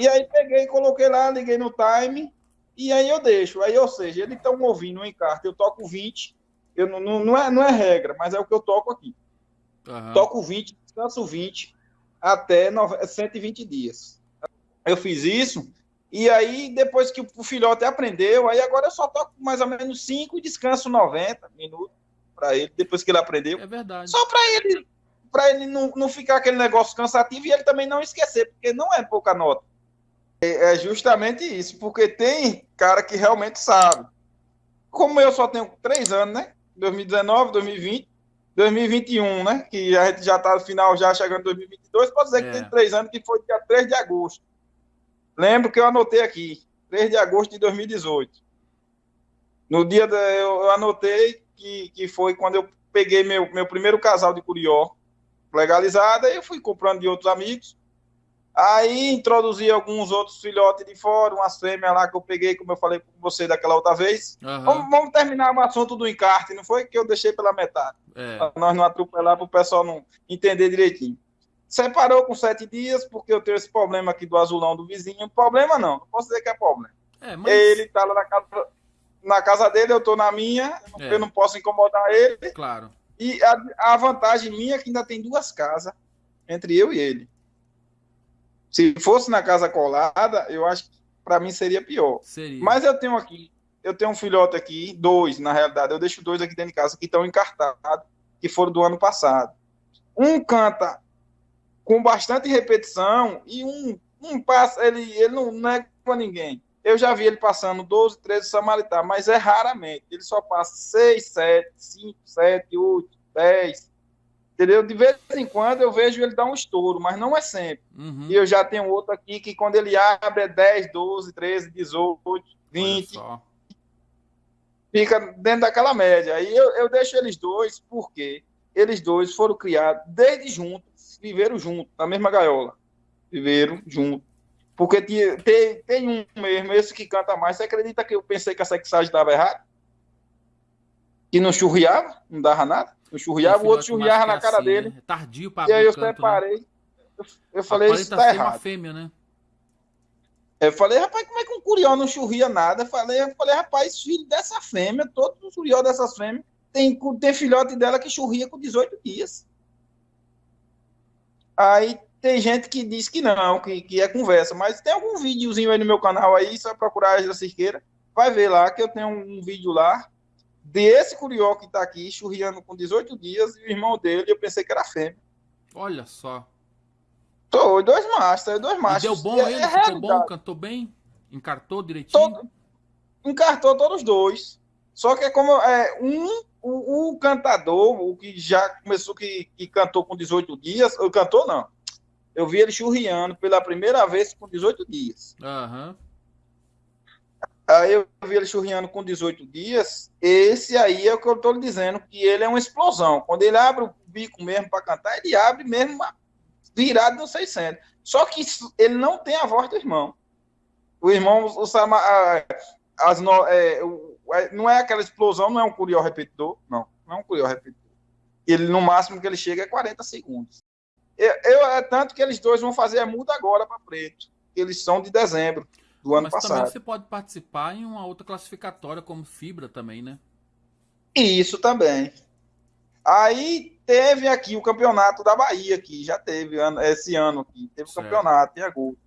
E aí peguei, coloquei lá, liguei no time, e aí eu deixo. Aí, ou seja, eles estão ouvindo um encarte, eu toco 20, eu não, não, não, é, não é regra, mas é o que eu toco aqui. Uhum. Toco 20, descanso 20, até 120 dias. Eu fiz isso, e aí, depois que o filhote aprendeu, aí agora eu só toco mais ou menos 5 e descanso 90 minutos para ele, depois que ele aprendeu. É verdade. Só para ele, para ele não, não ficar aquele negócio cansativo e ele também não esquecer, porque não é pouca nota. É, é justamente isso, porque tem cara que realmente sabe. Como eu só tenho três anos, né? 2019, 2020, 2021, né? Que a gente já está no final, já chegando em 2022, pode dizer é. que tem três anos, que foi dia 3 de agosto. Lembro que eu anotei aqui, 3 de agosto de 2018. No dia da, eu anotei que, que foi quando eu peguei meu, meu primeiro casal de curió legalizado, e eu fui comprando de outros amigos. Aí introduzi alguns outros filhotes de fora, umas fêmeas lá que eu peguei, como eu falei com você daquela outra vez. Uhum. Vamos, vamos, terminar o assunto do encarte, não foi? Que eu deixei pela metade. É. Pra nós não atropelar, para o pessoal não entender direitinho. Separou com sete dias, porque eu tenho esse problema aqui do azulão do vizinho. Problema não, não posso dizer que é problema. É, mas... Ele tá lá na casa, na casa dele, eu tô na minha, é. eu não posso incomodar ele. Claro. E a, a vantagem minha é que ainda tem duas casas entre eu e ele. Se fosse na casa colada, eu acho que para mim seria pior. Seria. Mas eu tenho aqui, eu tenho um filhote aqui, dois, na realidade, eu deixo dois aqui dentro de casa que estão encartados, que foram do ano passado. Um canta com bastante repetição e um, um passa, ele, ele não, não é com ninguém. Eu já vi ele passando 12, 13 Samaritá, mas é raramente. Ele só passa 6, 7, 5, 7, 8, 10, Entendeu? De vez em quando eu vejo ele dar um estouro, mas não é sempre. Uhum. E eu já tenho outro aqui que quando ele abre é 10, 12, 13, 18, 20. Fica dentro daquela média. Aí eu, eu deixo eles dois, porque eles dois foram criados desde juntos, viveram juntos, na mesma gaiola. Viveram juntos. Porque tem, tem, tem um mesmo, esse que canta mais. Você acredita que eu pensei que a sexagem estava errada? Que não churriava, não dava nada? Eu churriava, o outro churriava na cara assim, dele. Né? Tardio pra E aí eu canto, né? separei. Né? Eu, eu falei, isso tá errado. fêmea, né? Eu falei, rapaz, como é que um curió não churria nada? Eu falei, eu falei, rapaz, filho dessa fêmea, todos os curió dessas fêmeas, tem, tem filhote dela que churria com 18 dias. Aí tem gente que diz que não, que, que é conversa, mas tem algum videozinho aí no meu canal aí, só procurar a Cisqueira, vai ver lá que eu tenho um vídeo lá desse curió que está aqui, churriando com 18 dias, e o irmão dele, eu pensei que era fêmea. Olha só. Tô, dois machos, dois machos. E deu bom é, ele? É ficou realidade. bom? Cantou bem? Encartou direitinho? Todo, encartou todos os dois. Só que é como é, um, o, o, cantador, o que já começou, que, que cantou com 18 dias, ou cantou não. Eu vi ele churriando pela primeira vez com 18 dias. Aham. Uhum. Aí eu vi ele churriando com 18 dias. Esse aí é o que eu estou lhe dizendo, que ele é uma explosão. Quando ele abre o bico mesmo para cantar, ele abre mesmo virado no 600. Só que ele não tem a voz do irmão. O irmão, o Sama, as, é, é, não é aquela explosão, não é um curió repetidor, não. Não é um curió repetidor. Ele, no máximo que ele chega é 40 segundos. Eu, eu é tanto que eles dois vão fazer a muda agora para preto. Eles são de dezembro do ano Mas passado. Mas também você pode participar em uma outra classificatória como Fibra também, né? Isso também. Aí teve aqui o campeonato da Bahia, que já teve esse ano aqui. Teve o campeonato em agosto.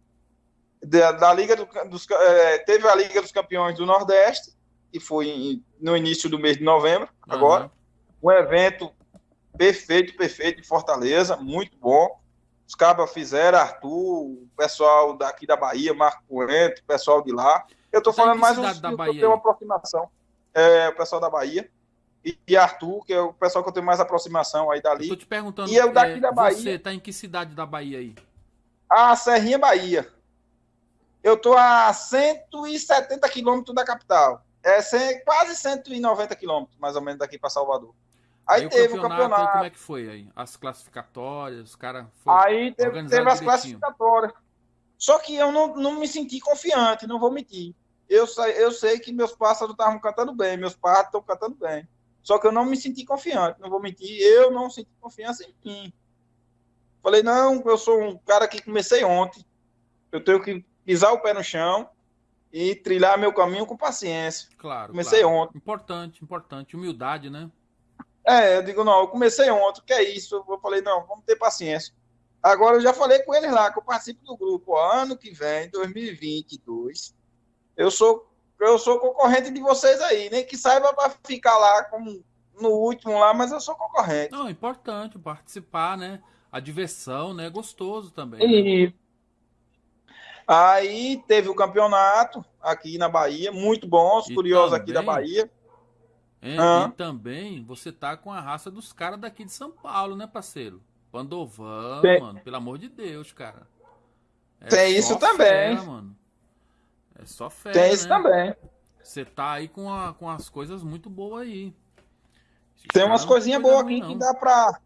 Da, da Liga do, dos, é, teve a Liga dos Campeões do Nordeste, que foi no início do mês de novembro, uhum. agora. Um evento perfeito, perfeito em Fortaleza, muito bom. Os cabas fizeram, Arthur, o pessoal daqui da Bahia, Marco Coentro, o pessoal de lá. Eu estou falando mais um da Bahia, eu tenho uma aproximação. É, o pessoal da Bahia. E, e, Arthur, que é o pessoal que eu tenho mais aproximação aí dali. Estou te perguntando, e eu daqui é, da Bahia. Você está em que cidade da Bahia aí? A Serrinha Bahia. Eu estou a 170 quilômetros da capital. É quase 190 quilômetros, mais ou menos, daqui para Salvador. Aí, aí teve o campeonato, o campeonato. como é que foi aí? As classificatórias, os caras Aí teve, teve as classificatórias. Só que eu não, não me senti confiante, não vou mentir. Eu, eu sei que meus pássaros estavam cantando bem, meus pássaros estão cantando bem. Só que eu não me senti confiante, não vou mentir. Eu não senti confiança em mim. Falei, não, eu sou um cara que comecei ontem. Eu tenho que pisar o pé no chão e trilhar meu caminho com paciência. Claro. Comecei claro. ontem. Importante, importante. Humildade, né? É, eu digo, não, eu comecei ontem, que é isso? Eu falei, não, vamos ter paciência. Agora eu já falei com eles lá, que eu participo do grupo. Ó, ano que vem, 2022, eu sou, eu sou concorrente de vocês aí, nem que saiba para ficar lá como no último lá, mas eu sou concorrente. Não, é importante participar, né? A diversão, né? É gostoso também. E Né? aí teve o campeonato aqui na Bahia, muito bom, os E curiosos aqui da também- Bahia. É, Ah. E também você tá com a raça dos caras daqui de São Paulo, né, parceiro? Pandovan, Tem- mano, pelo amor de Deus, cara. É Tem isso também. fera, mano. É só fé. Tem isso também. Você tá aí com, a- com as coisas muito boas aí. Esses Tem umas coisinhas boas aqui que não. dá pra,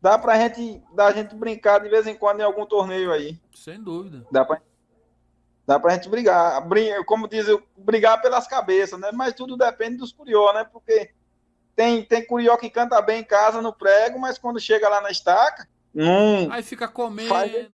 dá pra gente, da gente brincar de vez em quando em algum torneio aí. Sem dúvida. Dá pra, dá pra gente brigar. Brin- Como diz, eu, brigar pelas cabeças, né? Mas tudo depende dos curió, né? Porque tem, tem curió que canta bem em casa no prego, mas quando chega lá na estaca, não. Aí fica comendo. Faz-